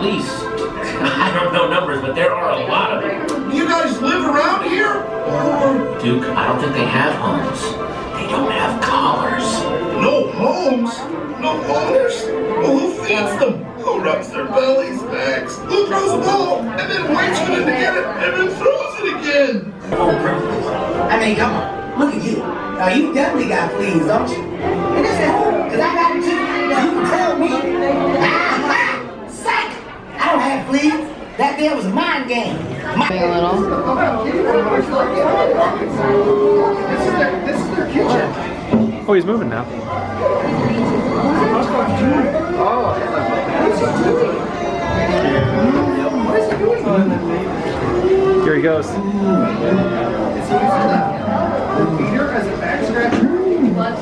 least, I don't know numbers, but there are a lot of them. You guys live around here? Or Duke, I don't think they have homes. They don't have collars. no homes? No owners? Well, who feeds them? Who rubs their bellies, Max? Who throws a ball and then waits for them to get it and then throws it again? Oh, home privilege. I mean, come on, look at you. Now you definitely got fleas, don't you? And this at home, cause I got it too. So you can tell me, psych, I don't have fleas. That there was a mind game. My- A little. Oh, he's moving now. Here he goes. Peter as a back scratcher? But,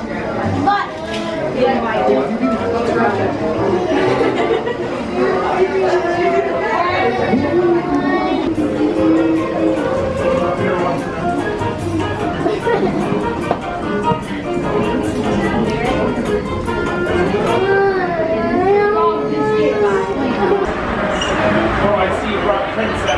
princess.